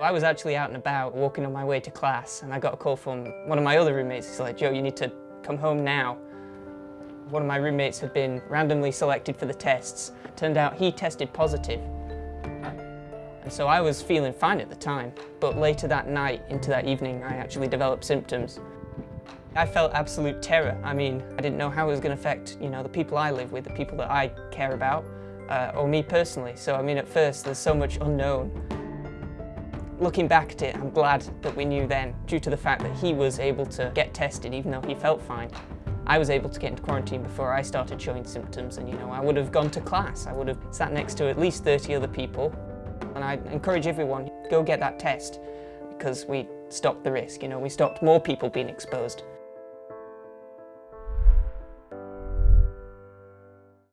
I was actually out and about, walking on my way to class, and I got a call from one of my other roommates. He's like, Joe, you need to come home now. One of my roommates had been randomly selected for the tests. Turned out he tested positive. And so I was feeling fine at the time, but later that night, into that evening, I actually developed symptoms. I felt absolute terror. I mean, I didn't know how it was going to affect, you know, the people I live with, the people that I care about, uh, or me personally. So, I mean, at first, there's so much unknown. Looking back at it, I'm glad that we knew then, due to the fact that he was able to get tested even though he felt fine. I was able to get into quarantine before I started showing symptoms and you know, I would have gone to class. I would have sat next to at least 30 other people. And I encourage everyone, go get that test because we stopped the risk, you know, we stopped more people being exposed.